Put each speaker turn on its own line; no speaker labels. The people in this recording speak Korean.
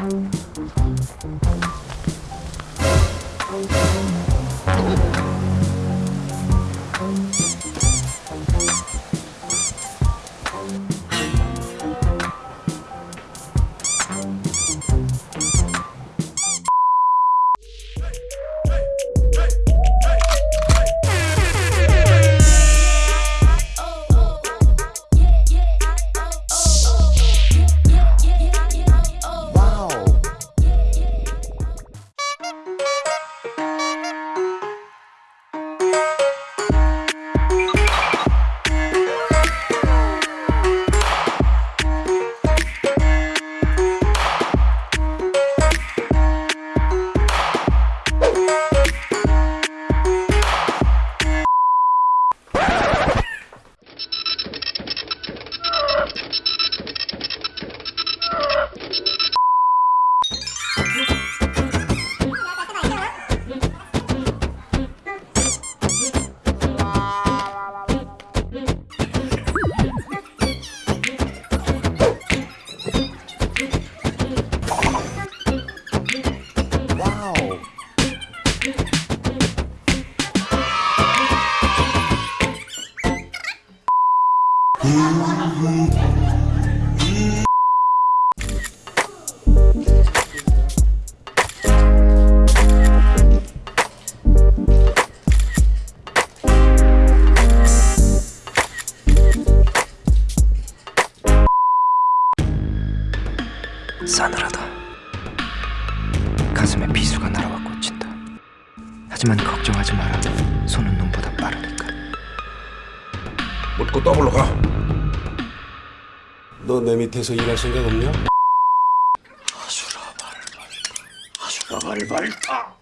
Thank you. 싸늘하다. 가슴에 비수가 날아와 꽂힌다. 하지만 걱정하지 마라.
묻고 더블로 가.
너 내 밑에서 일할 생각 없냐?
아수라 발발타.